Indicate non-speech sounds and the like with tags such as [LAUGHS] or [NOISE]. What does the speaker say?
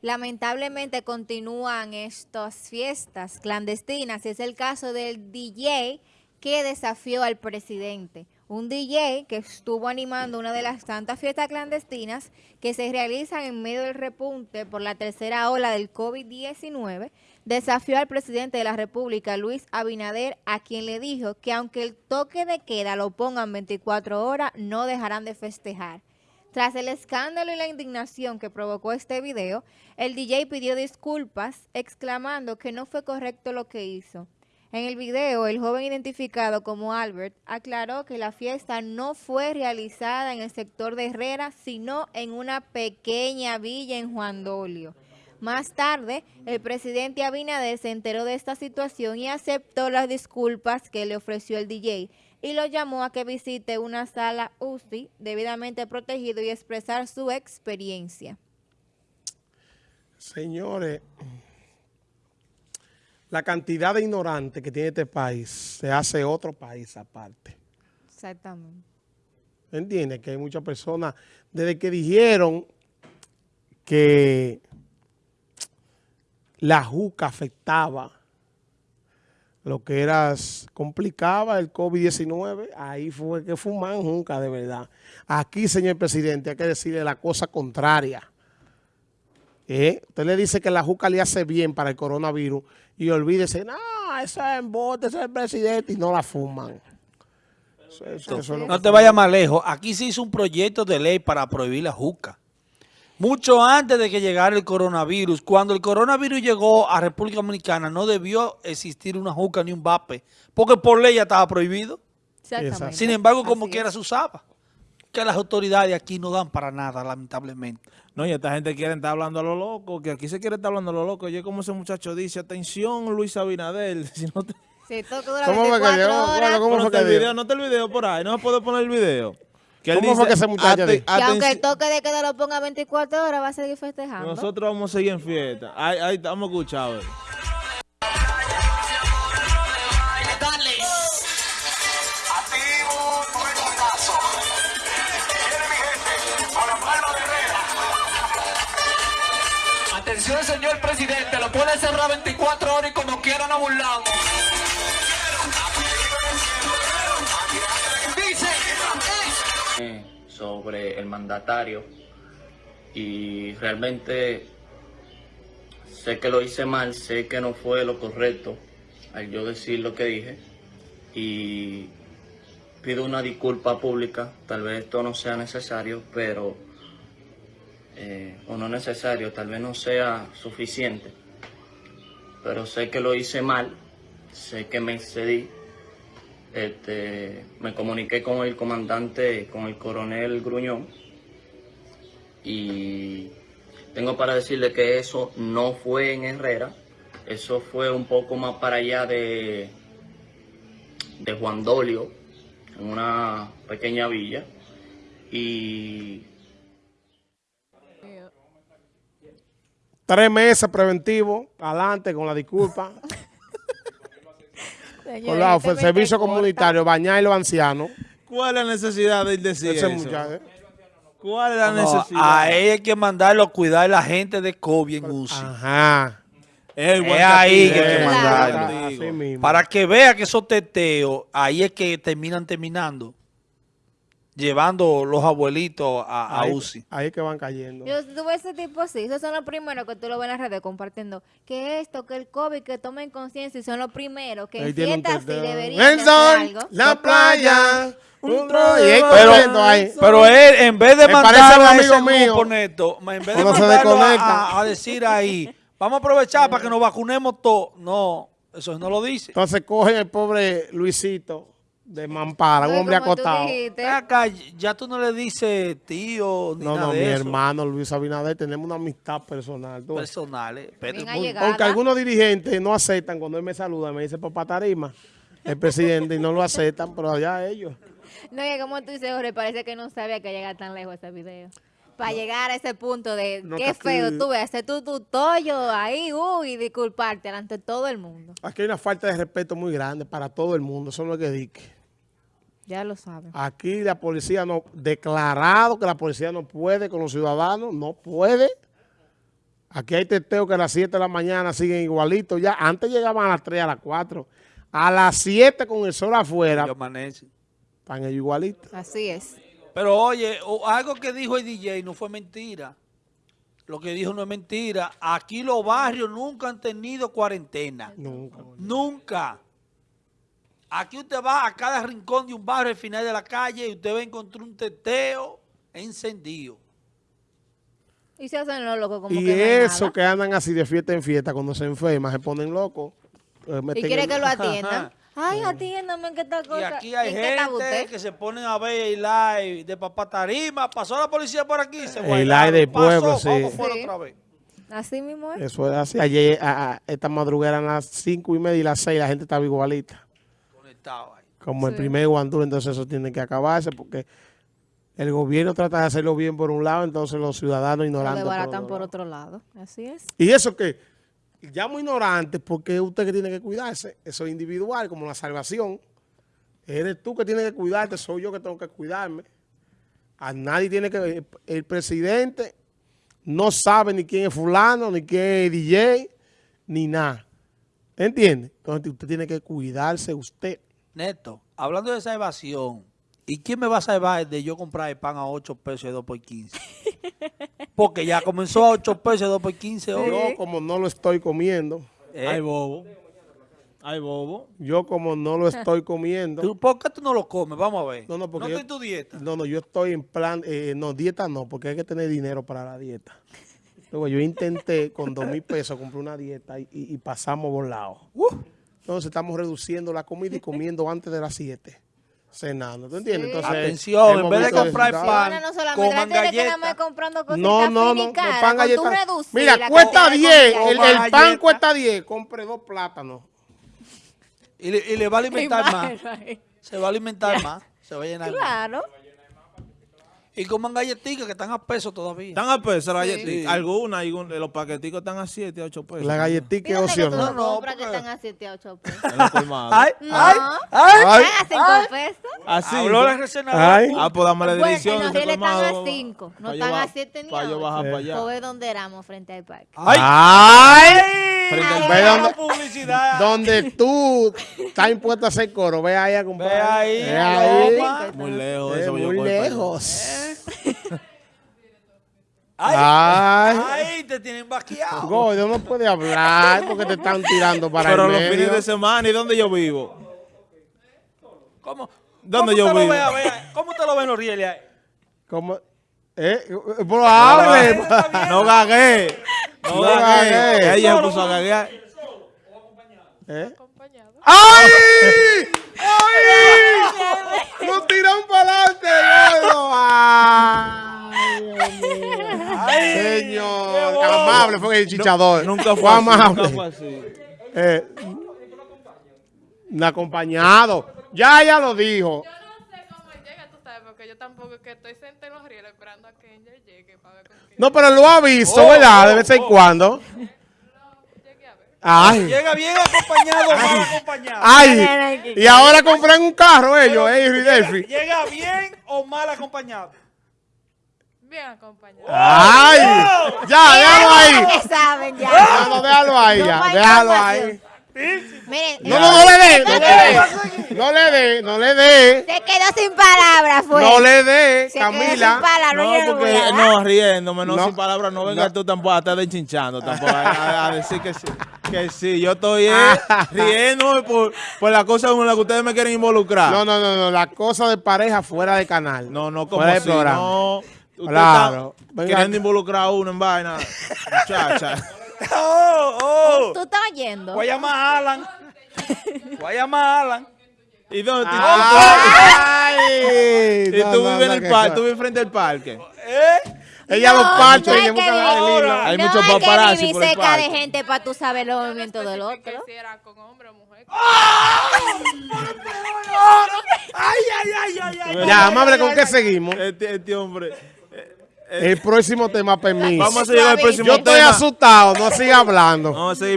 Lamentablemente continúan estas fiestas clandestinas es el caso del DJ que desafió al presidente. Un DJ que estuvo animando una de las tantas fiestas clandestinas que se realizan en medio del repunte por la tercera ola del COVID-19, desafió al presidente de la República, Luis Abinader, a quien le dijo que aunque el toque de queda lo pongan 24 horas, no dejarán de festejar. Tras el escándalo y la indignación que provocó este video, el DJ pidió disculpas, exclamando que no fue correcto lo que hizo. En el video, el joven identificado como Albert aclaró que la fiesta no fue realizada en el sector de Herrera, sino en una pequeña villa en Juan Dolio. Más tarde, el presidente Abinader se enteró de esta situación y aceptó las disculpas que le ofreció el DJ, y lo llamó a que visite una sala UCI debidamente protegido y expresar su experiencia. Señores, la cantidad de ignorantes que tiene este país se hace otro país aparte. Exactamente. ¿Entiendes? Que hay muchas personas, desde que dijeron que la juca afectaba lo que era, complicaba el COVID-19, ahí fue que fuman nunca de verdad. Aquí, señor presidente, hay que decirle la cosa contraria. ¿Eh? Usted le dice que la juca le hace bien para el coronavirus y olvídese, no, eso es embote, ese es el presidente y no la fuman. no te vayas más lejos. Aquí se hizo un proyecto de ley para prohibir la juca mucho antes de que llegara el coronavirus. Cuando el coronavirus llegó a República Dominicana, no debió existir una juca ni un vape, porque por ley ya estaba prohibido. Exactamente. Sin embargo, como quiera se usaba. Que las autoridades aquí no dan para nada, lamentablemente. No, y esta gente quiere estar hablando a lo loco, que aquí se quiere estar hablando a lo loco. Oye, como ese muchacho dice, atención Luis Abinader, [LAUGHS] si no te... Sí, todo ¿Cómo fue que ¿Cómo fue que el video? No está el video por ahí, no se puede poner el video. ¿Cómo fue que ese muchacho Que aunque el toque de queda lo ponga 24 horas, va a seguir festejando. Nosotros vamos a seguir en fiesta. Ahí, ahí estamos escuchando. Atención, señor presidente, lo puede cerrar 24 horas y como quiera nos burlamos. Sobre el mandatario. Y realmente sé que lo hice mal, sé que no fue lo correcto al yo decir lo que dije. Y pido una disculpa pública, tal vez esto no sea necesario, pero eh, o no necesario, tal vez no sea suficiente, pero sé que lo hice mal, sé que me excedí este, me comuniqué con el comandante, con el coronel Gruñón, y tengo para decirle que eso no fue en Herrera, eso fue un poco más para allá de, de Juan Dolio, en una pequeña villa, y... Tres meses preventivos, adelante con la disculpa. [LAUGHS] Por lado, fue servicio comunitario, bañar a los ancianos. ¿Cuál es la necesidad de decir eso? ¿Cuál es la necesidad? A él hay que mandarlo a cuidar a la gente de COVID en UCI. Ajá. Es, ahí que hay que mandarlo. Para que vea que esos teteos, ahí es que terminan terminando llevando los abuelitos a, UCI. Ahí que van cayendo. Yo tuve ese tipo así, esos son los primeros que tú lo ves en las redes compartiendo. Que esto, que el COVID, que tomen conciencia y son los primeros que en fiestas así deberían hacer algo. la playa, un pero, ahí. pero él, en vez de mandar a ese mío, neto, en vez de mandarlo a, a decir ahí, vamos a aprovechar para que nos vacunemos todos. No, eso no lo dice. Entonces cogen el pobre Luisito de Mampara, un hombre acotado. Acá, ya tú no le dices tío ni no, nada no, de mi hermano Luis Abinader, tenemos una amistad personal. Personal, eh. Porque algunos dirigentes no aceptan cuando él me saluda, me dice papá Tarima, el presidente, y no lo aceptan, pero allá ellos. No, y como tú dices, Jorge, parece que no sabía que llega tan lejos ese video. Para llegar a ese punto de qué feo tú ves, hacer tu, tu tollo ahí, uy, y disculparte ante todo el mundo. Aquí hay una falta de respeto muy grande para todo el mundo, eso no es que dique. Ya lo saben. Aquí la policía no, declarado que la policía no puede con los ciudadanos, no puede. Aquí hay testeos que a las 7 de la mañana siguen igualitos ya. Antes llegaban a las 3, a las 4. A las 7 con el sol afuera, están ellos igualitos. Así es. Pero oye, algo que dijo el DJ no fue mentira. Lo que dijo no es mentira. Aquí los barrios nunca han tenido cuarentena. Nunca. Nunca. Aquí usted va a cada rincón de un barrio al final de la calle y usted va a encontrar un teteo encendido. Y se hacen los locos como Y que no eso nada. que andan así de fiesta en fiesta, cuando se enferman, se ponen locos. eh, Y quiere el- que lo [LAUGHS] atiendan. Ay, atiéndame que esta cosa. Y aquí hay ¿En qué gente usted? que se ponen a ver el live de Papá Tarima. Pasó la policía por aquí. Se El guardaron. live del Pasó, pueblo, sí. ¿Cómo fue la Sí. otra vez? Así mismo es. Eso es así. Ayer, a- a- esta madrugada eran las 5 y media y las 6, la gente estaba igualita. Ahí. Como el primer guandú, entonces eso tiene que acabarse porque el gobierno trata de hacerlo bien por un lado, entonces los ciudadanos Lo ignorantes. todo. por otro lado. Así es. Y eso que, llamo ignorante porque es usted que tiene que cuidarse, eso es individual, como la salvación. Eres tú que tienes que cuidarte, soy yo que tengo que cuidarme. A nadie tiene que... El presidente no sabe ni quién es fulano, ni quién es DJ, ni nada. ¿Entiende? Entonces usted tiene que cuidarse usted. Neto, hablando de esa evasión, ¿y quién me va a salvar de yo comprar el pan a 8 pesos y 2 por 15? [LAUGHS] Porque ya comenzó a 8 pesos y 2 por 15 hoy. Yo como no lo estoy comiendo, Eh, Ay, bobo. Ay, bobo. yo como no lo estoy comiendo, ¿tú- ¿Por qué tú no lo comes? Vamos a ver. No, no, porque está yo- en tu dieta. No, no, yo estoy en plan, eh, no, dieta no, porque hay que tener dinero para la dieta. Luego yo intenté con dos mil pesos comprar una dieta y, y- y pasamos volado. Entonces estamos reduciendo la comida y comiendo [LAUGHS] antes de las 7, cenando. ¿Tú entiendes? Sí. Entonces, Atención, en vez de comprar pan, no solamente coman galletas. No, no, no, no, caras, pan galleta. Mira, cuesta cantidad de 10, comida. el, el pan cuesta 10, compre dos plátanos. Y le, y le va a alimentar más. Se va a alimentar más. Se va a llenar más. Y coman galletitas que están a peso todavía. Están a peso las Sí. galletitas. Algunas, algún- los paqueticos están a 7, 8 pesos. La galletita ¿Y es opcional. No, compras que porque- están a 7 a 8 pesos? En. ¡Ay! No. ¡Ay! ¡Ay! Ay. ¿Están a 5 pesos? Así. Habló la Ay. Ah, pues dame la Bueno, dirección. en los de ese rieles están a colmado, cinco, no pa' están a ba- siete ni pa' a yo ocho. bajar para Pues allá. ve donde éramos frente al parque. ¡Ay! ¡Ay! Frente al Ay, Ve ay, dónde, publicidad. donde tú estás impuesto a hacer coro. Ve ahí a comprar. Ve ahí, Ve ahí. Muy lejos Eh, muy lejos. ¡Ay! Ay. ¡Ay! Te tienen vaqueado. Gordo, no puede hablar porque te están tirando para Pero el los fines de semana, ¿y dónde yo vivo? ¿Cómo? ¿Dónde ¿Cómo yo vivo? ve? ¿Cómo te lo ven los rieles ahí? ¿Cómo? ¿Eh? Pero hable. No gagué. No gagué. Ella se puso a gaguear. ¿Eh? ¡Ay! [LAUGHS] ¡Ay! ¡Nos tiran para adelante, gordo! ¡Ay! Señor, amable fue el chichador. Nunca fue fue así, amable. Nunca fue así. Eh, un acompañado. Ya, ya lo dijo. Yo no sé cómo él llega, tú sabes, porque yo tampoco es que estoy sentada en los rieles esperando a que Angel llegue para ver con quién No, pero lo ha visto, Oh, ¿verdad? De oh, vez en oh. cuando. Ay. Llega bien acompañado o mal acompañado. Ay. Y ahora compran un carro ellos, eh, y Delphi. Llega bien o mal acompañado. Bien acompañado. Ay. Ya, déjalo ahí. Ya saben, ya. No, no, déjalo ahí No ya. Déjalo ahí. Miren, No, no, no le dé, no le dé. No le dé, no le dé. se quedó sin palabras, fue. No le dé, se quedó sin Camila. palabras. No, porque no, riéndome, no, No. sin palabras, no vengas No. tú tampoco a estar denchinchando, tampoco a, a- a decir que sí, que sí, yo estoy eh, [LAUGHS] riéndome por, por la cosa con la que ustedes me quieren involucrar. No, no, no, no, la cosa de pareja fuera de canal. no, no, como Fuera del así, programa. no. Claro. queriendo involucrar a uno en vaina, muchacha. [LAUGHS] ¡Oh! ¡Oh! Tú estás oyendo. Voy a llamar a Alan. Voy a llamar a Alan. ¿Y dónde? Ay. y No, tú no, vives en no, el que- parque, tú vives frente al parque. ¿Eh? Ella No, lo parte no y hay le busca el hilo. Hay no muchos hay que paparazzi por el cerca de parque. gente para tú saber los movimientos del otro. Que si era con hombre o mujer. ¡Ay, ay, ay, ay! ay Ya, amable, ¿con qué seguimos? Este, este hombre. El próximo tema, permiso. Vamos a seguir con el próximo Yo estoy tema. asustado, no siga hablando. Vamos a seguir